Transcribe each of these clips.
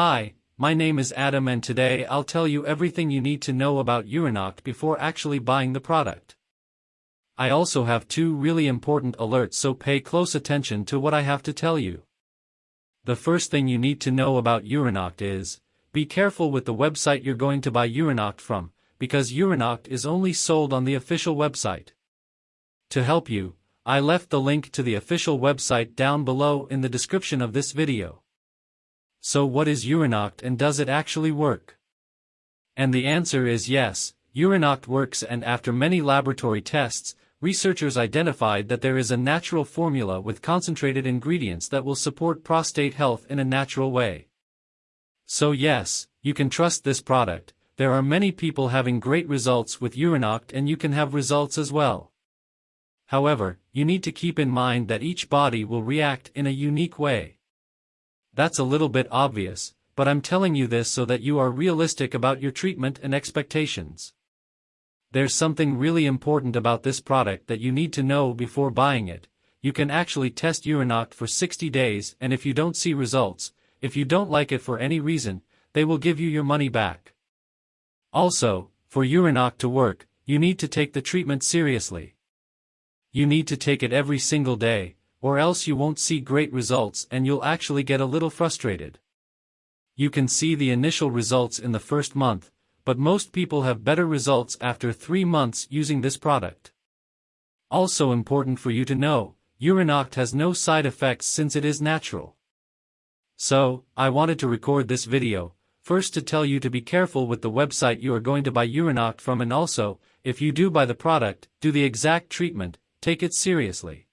Hi, my name is Adam and today I'll tell you everything you need to know about Urinoct before actually buying the product. I also have two really important alerts so pay close attention to what I have to tell you. The first thing you need to know about Urinoct is, be careful with the website you're going to buy Urinoct from, because Urinoct is only sold on the official website. To help you, I left the link to the official website down below in the description of this video. So what is Urinoct and does it actually work? And the answer is yes, Urinoct works and after many laboratory tests, researchers identified that there is a natural formula with concentrated ingredients that will support prostate health in a natural way. So yes, you can trust this product, there are many people having great results with Urinoct and you can have results as well. However, you need to keep in mind that each body will react in a unique way. That's a little bit obvious, but I'm telling you this so that you are realistic about your treatment and expectations. There's something really important about this product that you need to know before buying it. You can actually test Urinoct for 60 days and if you don't see results, if you don't like it for any reason, they will give you your money back. Also, for Urinoct to work, you need to take the treatment seriously. You need to take it every single day, or else you won't see great results and you'll actually get a little frustrated. You can see the initial results in the first month, but most people have better results after 3 months using this product. Also important for you to know, Urinoct has no side effects since it is natural. So, I wanted to record this video, first to tell you to be careful with the website you are going to buy Urinoct from and also, if you do buy the product, do the exact treatment, Take it seriously.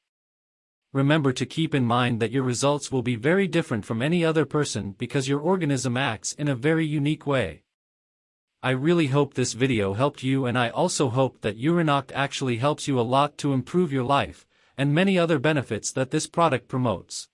Remember to keep in mind that your results will be very different from any other person because your organism acts in a very unique way. I really hope this video helped you and I also hope that Urinoct actually helps you a lot to improve your life, and many other benefits that this product promotes.